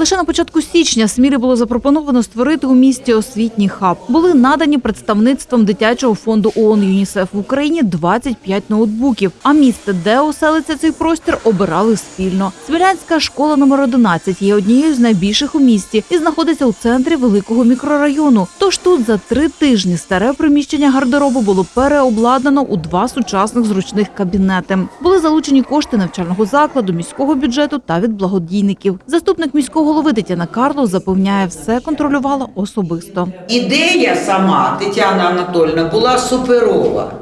Лише на початку січня Смілі було запропоновано створити у місті освітній хаб. Були надані представництвом дитячого фонду ООН ЮНІСЕФ в Україні 25 ноутбуків. А місце, де оселиться цей простір, обирали спільно. Смілянська школа номер 11 є однією з найбільших у місті і знаходиться у центрі великого мікрорайону. Тож тут за три тижні старе приміщення гардеробу було переобладнано у два сучасних зручних кабінети. Були залучені кошти навчального закладу, міського бюджету та від благодійників. Заступник міського голови Тетяна Карло запевняє, все контролювала особисто. Ідея сама Тетяна Анатольовна була суперова.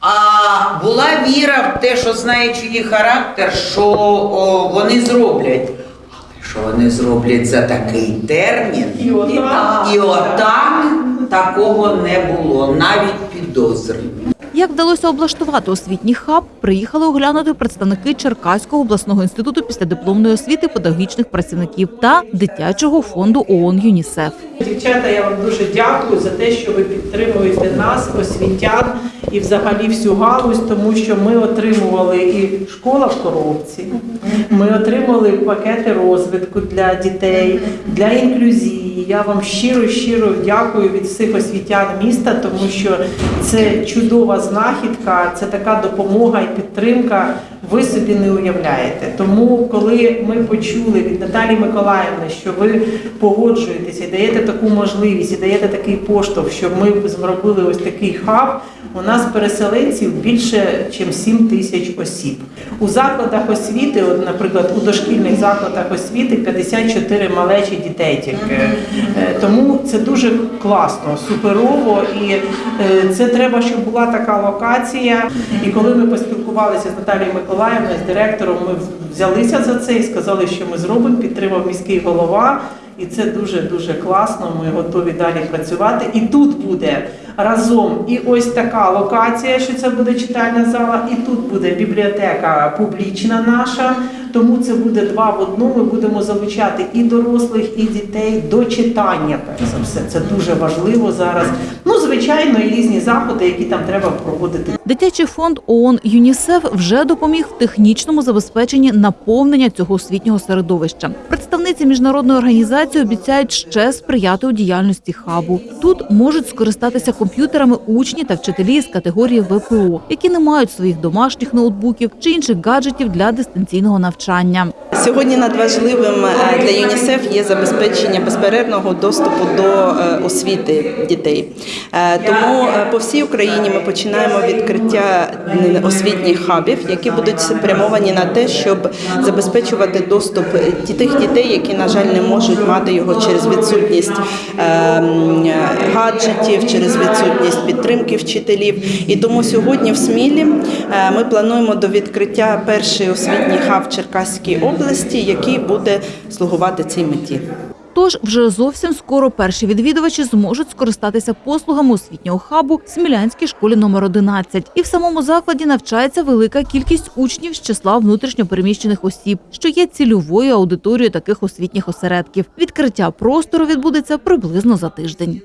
А була віра в те, що знаючи її характер, що о, вони зроблять. Але що вони зроблять за такий термін? І отак. І отак такого не було, навіть підозри. Як вдалося облаштувати освітній хаб, приїхали оглянути представники Черкаського обласного інституту післядипломної освіти педагогічних працівників та дитячого фонду ООН ЮНІСЕФ. Дівчата, я вам дуже дякую за те, що ви підтримуєте нас, освітян і взагалі всю галузь, тому що ми отримували і школа в коробці, ми отримали пакети розвитку для дітей, для інклюзії. Я вам щиро щиро дякую від всіх освітян міста, тому що це чудова знахідка, це така допомога і підтримка. Ви собі не уявляєте. Тому, коли ми почули від Наталі Миколаївни, що ви погоджуєтеся і даєте таку можливість, і даєте такий поштовх, щоб ми зробили ось такий хаб. У нас переселенців більше, ніж 7 тисяч осіб. У закладах освіти, от, наприклад, у дошкільних закладах освіти 54 малечі дітей тільки. Е, Тому це дуже класно, суперово, і е, це треба, щоб була така локація. І коли ми поспілкувалися з Наталією Миколаївною, з директором, ми взялися за це і сказали, що ми зробимо, підтримав міський голова. І це дуже дуже класно. Ми готові далі працювати. І тут буде разом і ось така локація, що це буде читальна зала, і тут буде бібліотека публічна наша. Тому це буде два в одному. Ми будемо залучати і дорослих, і дітей до читання. Перш за все, це дуже важливо зараз. Ну, звичайно, і різні заходи, які там треба проводити. Дитячий фонд ООН ЮНІСЕФ вже допоміг в технічному забезпеченні наповнення цього освітнього середовища. Представниці міжнародної організації обіцяють ще сприяти у діяльності хабу. Тут можуть скористатися комп'ютерами учні та вчителі з категорії ВПО, які не мають своїх домашніх ноутбуків чи інших гаджетів для дистанційного навчання. Сьогодні надважливим е, для ЮНІСЕФ є забезпечення безперервного доступу до е, освіти дітей. Е, Тому е, по всій Україні ми починаємо відкриття освітніх хабів, які будуть спрямовані на те, щоб забезпечувати доступ тих дітей, які, на жаль, не можуть мати його через відсутність е, гаджетів, через відсутність підтримки вчителів. І тому сьогодні в Смілі е, ми плануємо до відкриття перший освітній хаб в Черкаській області, який буде слугувати цій меті. Тож вже зовсім скоро перші відвідувачі зможуть скористатися послугами освітнього хабу в Смілянській школі номер 11. І в самому закладі навчається велика кількість учнів з числа внутрішньопереміщених осіб, що є цільовою аудиторією таких освітніх осередків. Відкриття простору відбудеться приблизно за тиждень.